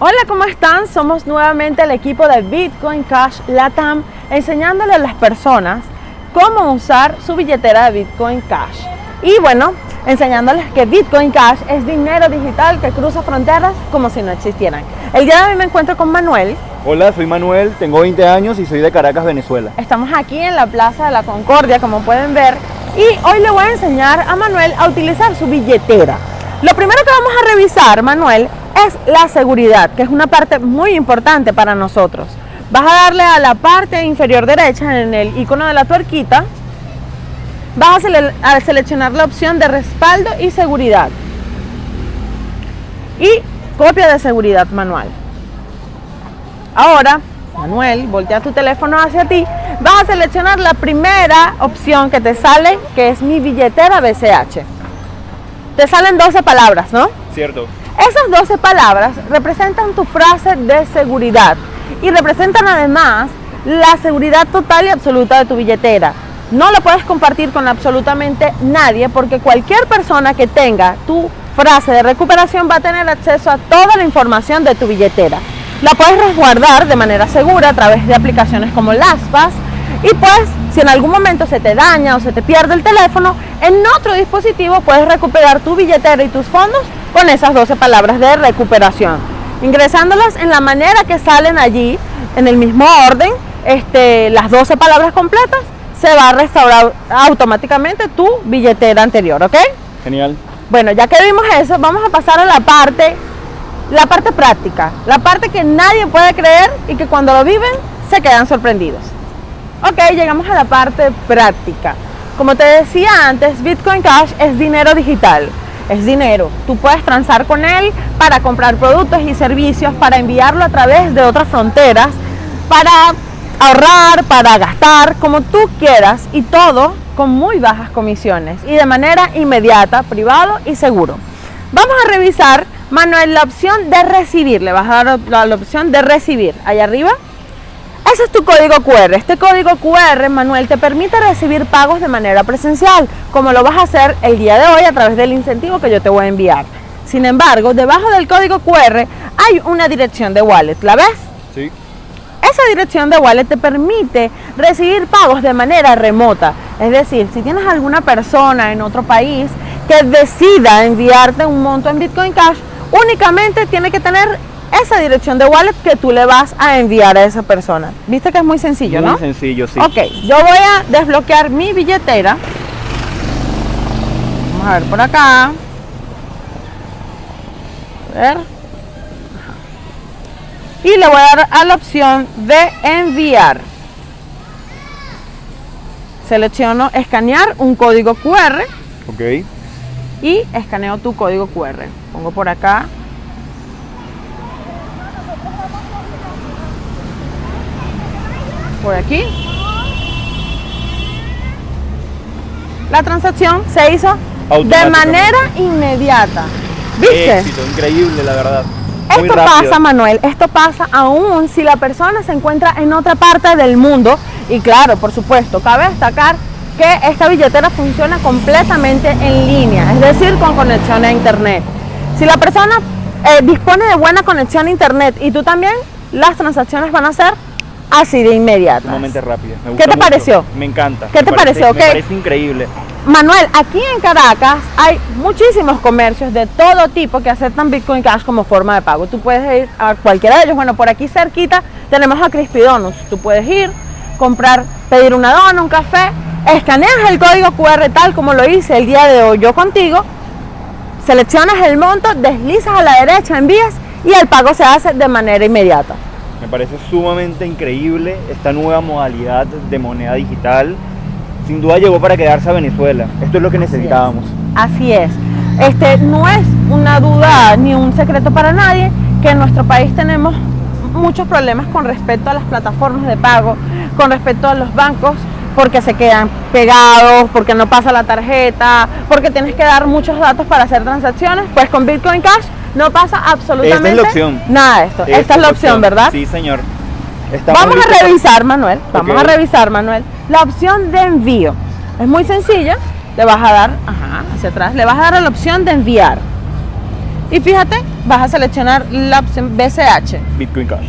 Hola, ¿cómo están? Somos nuevamente el equipo de Bitcoin Cash Latam enseñándole a las personas cómo usar su billetera de Bitcoin Cash. Y bueno, enseñándoles que Bitcoin Cash es dinero digital que cruza fronteras como si no existieran. El día de hoy me encuentro con Manuel. Hola, soy Manuel, tengo 20 años y soy de Caracas, Venezuela. Estamos aquí en la Plaza de la Concordia, como pueden ver, y hoy le voy a enseñar a Manuel a utilizar su billetera. Lo primero que vamos a revisar, Manuel, es la seguridad, que es una parte muy importante para nosotros. Vas a darle a la parte inferior derecha en el icono de la tuerquita, vas a, seleccionar la opción de respaldo y seguridad y copia de seguridad manual. Ahora, Manuel, voltea tu teléfono hacia ti, vas a seleccionar la primera opción que te sale, que es mi billetera BCH. Te salen 12 palabras, ¿no? Cierto. Esas 12 palabras representan tu frase de seguridad y representan además la seguridad total y absoluta de tu billetera. No la puedes compartir con absolutamente nadie porque cualquier persona que tenga tu frase de recuperación va a tener acceso a toda la información de tu billetera. La puedes resguardar de manera segura a través de aplicaciones como LastPass y pues si en algún momento se te daña o se te pierde el teléfono, en otro dispositivo puedes recuperar tu billetera y tus fondos con esas 12 palabras de recuperación. Ingresándolas en la manera que salen allí, en el mismo orden, este, las 12 palabras completas, se va a restaurar automáticamente tu billetera anterior, ¿ok? Genial. Bueno, ya que vimos eso, vamos a pasar a la parte, la parte práctica, la parte que nadie puede creer y que cuando lo viven se quedan sorprendidos. Ok, llegamos a la parte práctica. Como te decía antes, Bitcoin Cash es dinero digital es dinero. Tú puedes transar con él para comprar productos y servicios, para enviarlo a través de otras fronteras, para ahorrar, para gastar, como tú quieras y todo con muy bajas comisiones y de manera inmediata, privado y seguro. Vamos a revisar, Manuel, la opción de recibir. Le vas a dar la, la opción de recibir. Allá arriba ese es tu código QR. Este código QR, Manuel, te permite recibir pagos de manera presencial, como lo vas a hacer el día de hoy a través del incentivo que yo te voy a enviar. Sin embargo, debajo del código QR hay una dirección de wallet. ¿La ves? Sí. Esa dirección de wallet te permite recibir pagos de manera remota. Es decir, si tienes alguna persona en otro país que decida enviarte un monto en Bitcoin Cash, únicamente tiene que tener esa dirección de wallet que tú le vas a enviar a esa persona. Viste que es muy sencillo, ¿no? Muy sencillo, sí. Ok, yo voy a desbloquear mi billetera. Vamos a ver por acá. A ver. Y le voy a dar a la opción de enviar. Selecciono escanear un código QR. Ok. Y escaneo tu código QR. Pongo por acá por aquí. La transacción se hizo de manera inmediata. ¿Viste? Éxito, increíble, la verdad. esto pasa, Manuel, esto pasa aún si la persona se encuentra en otra parte del mundo. Y claro, por supuesto, cabe destacar que esta billetera funciona completamente en línea, es decir, con conexión a internet. Si la persona eh, dispone de buena conexión a internet y tú también, las transacciones van a ser así de inmediata. Sumamente rápida. ¿Qué te pareció? Me encanta. ¿Qué te pareció? Me parece increíble. Manuel, aquí en Caracas hay muchísimos comercios de todo tipo que aceptan Bitcoin Cash como forma de pago. Tú puedes ir a cualquiera de ellos. Bueno, por aquí cerquita tenemos a Crispy Donuts. Tú puedes ir, comprar, pedir una dona, un café, escaneas el código QR tal como lo hice el día de hoy yo contigo, seleccionas el monto, deslizas a la derecha, envías y el pago se hace de manera inmediata. Me parece sumamente increíble esta nueva modalidad de moneda digital. Sin duda llegó para quedarse a Venezuela. Esto es lo que necesitábamos. Así es. Este, no es una duda ni un secreto para nadie que en nuestro país tenemos muchos problemas con respecto a las plataformas de pago, con respecto a los bancos, porque se quedan pegados, porque no pasa la tarjeta, porque tienes que dar muchos datos para hacer transacciones. Pues con Bitcoin Cash no pasa absolutamente Esta es la opción. nada de esto. Esta, es la opción, ¿verdad? Sí, señor. Vamos a revisar, Manuel. Vamos a revisar, Manuel. La opción de envío. Es muy sencilla. Le vas a dar, ajá, hacia atrás. Le vas a dar a la opción de enviar. Y fíjate, vas a seleccionar la opción BCH. Bitcoin Cash.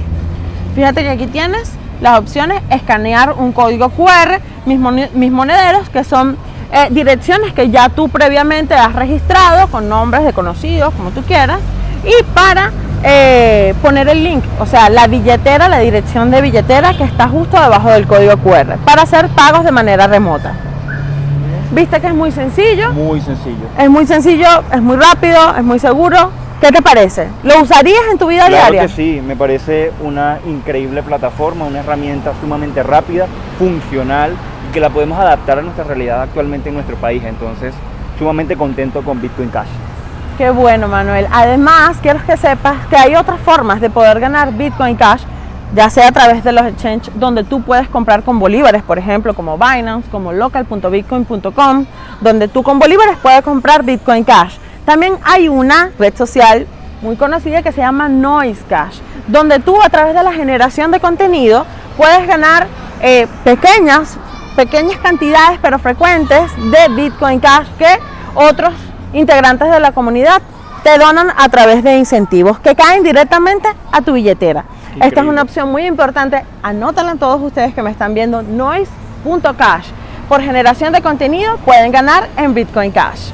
Fíjate que aquí tienes las opciones escanear un código QR, mis, mone- mis monederos, que son eh, direcciones que ya tú previamente has registrado con nombres de conocidos, como tú quieras, y para eh, poner el link, o sea, la billetera, la dirección de billetera que está justo debajo del código QR, para hacer pagos de manera remota. ¿Viste que es muy sencillo? Muy sencillo. Es muy sencillo, es muy rápido, es muy seguro. ¿Qué te parece? ¿Lo usarías en tu vida Claro diaria? que sí, me parece una increíble plataforma, una herramienta sumamente rápida, funcional que la podemos adaptar a nuestra realidad actualmente en nuestro país. Entonces, sumamente contento con Bitcoin Cash. Qué bueno, Manuel. Además, quiero que sepas que hay otras formas de poder ganar Bitcoin Cash, ya sea a través de los exchanges donde tú puedes comprar con bolívares, por ejemplo, como Binance, como local.bitcoin.com, donde tú con bolívares puedes comprar Bitcoin Cash. También hay una red social muy conocida que se llama Noise Cash, donde tú a través de la generación de contenido puedes ganar eh, pequeñas, pequeñas cantidades pero frecuentes de Bitcoin Cash que otros integrantes de la comunidad te donan a través de incentivos que caen directamente a tu billetera. Esta es una opción muy importante, anótala todos ustedes que me están viendo, noise.cash. Por generación de contenido pueden ganar en Bitcoin Cash.